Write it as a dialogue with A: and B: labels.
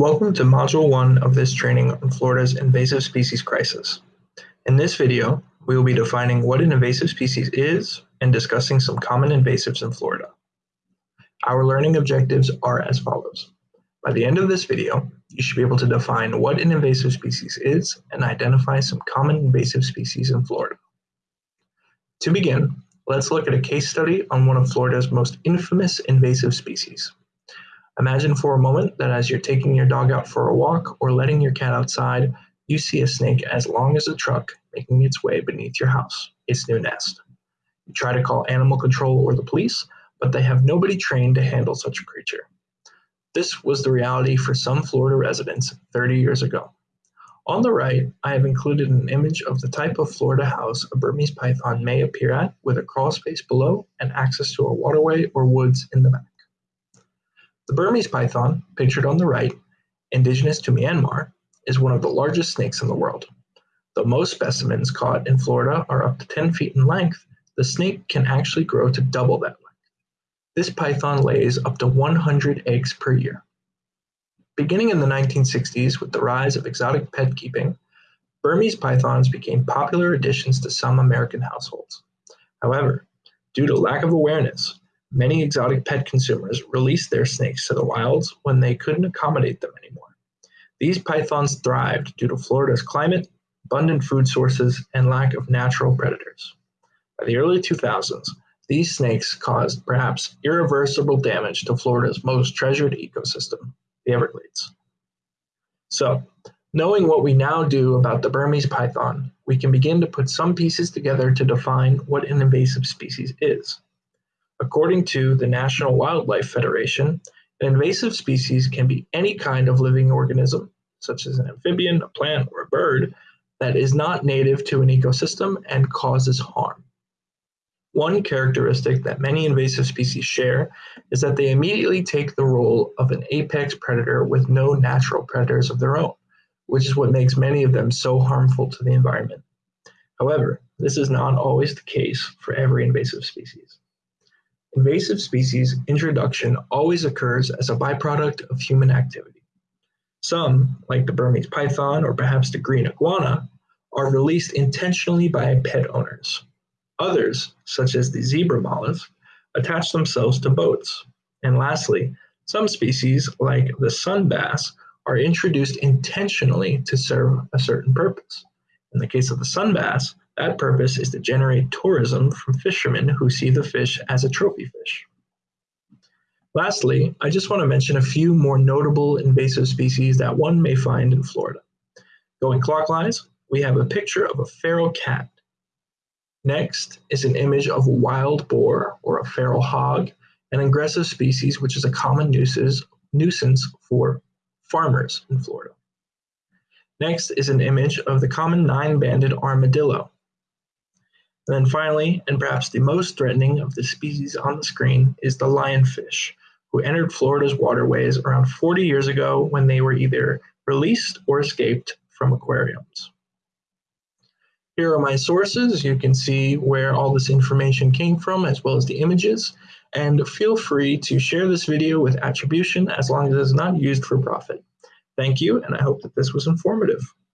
A: Welcome to Module 1 of this training on Florida's invasive species crisis. In this video, we will be defining what an invasive species is and discussing some common invasives in Florida. Our learning objectives are as follows. By the end of this video, you should be able to define what an invasive species is and identify some common invasive species in Florida. To begin, let's look at a case study on one of Florida's most infamous invasive species. Imagine for a moment that as you're taking your dog out for a walk or letting your cat outside, you see a snake as long as a truck making its way beneath your house, its new nest. You try to call animal control or the police, but they have nobody trained to handle such a creature. This was the reality for some Florida residents 30 years ago. On the right, I have included an image of the type of Florida house a Burmese python may appear at with a crawl space below and access to a waterway or woods in the back. The Burmese python, pictured on the right, indigenous to Myanmar, is one of the largest snakes in the world. Though most specimens caught in Florida are up to 10 feet in length, the snake can actually grow to double that length. This python lays up to 100 eggs per year. Beginning in the 1960s with the rise of exotic pet keeping, Burmese pythons became popular additions to some American households. However, due to lack of awareness, Many exotic pet consumers released their snakes to the wilds when they couldn't accommodate them anymore. These pythons thrived due to Florida's climate, abundant food sources, and lack of natural predators. By the early 2000s, these snakes caused perhaps irreversible damage to Florida's most treasured ecosystem, the Everglades. So, knowing what we now do about the Burmese python, we can begin to put some pieces together to define what an invasive species is. According to the National Wildlife Federation, an invasive species can be any kind of living organism, such as an amphibian, a plant, or a bird, that is not native to an ecosystem and causes harm. One characteristic that many invasive species share is that they immediately take the role of an apex predator with no natural predators of their own, which is what makes many of them so harmful to the environment. However, this is not always the case for every invasive species. Invasive species introduction always occurs as a byproduct of human activity. Some, like the Burmese python or perhaps the green iguana, are released intentionally by pet owners. Others, such as the zebra mollusk, attach themselves to boats. And lastly, some species, like the sun bass, are introduced intentionally to serve a certain purpose. In the case of the sun bass, that purpose is to generate tourism from fishermen who see the fish as a trophy fish. Lastly, I just want to mention a few more notable invasive species that one may find in Florida. Going clockwise, we have a picture of a feral cat. Next is an image of a wild boar or a feral hog, an aggressive species which is a common nuisance, nuisance for farmers in Florida. Next is an image of the common nine-banded armadillo. And then finally, and perhaps the most threatening of the species on the screen, is the lionfish, who entered Florida's waterways around 40 years ago when they were either released or escaped from aquariums. Here are my sources. You can see where all this information came from, as well as the images. And feel free to share this video with attribution as long as it is not used for profit. Thank you, and I hope that this was informative.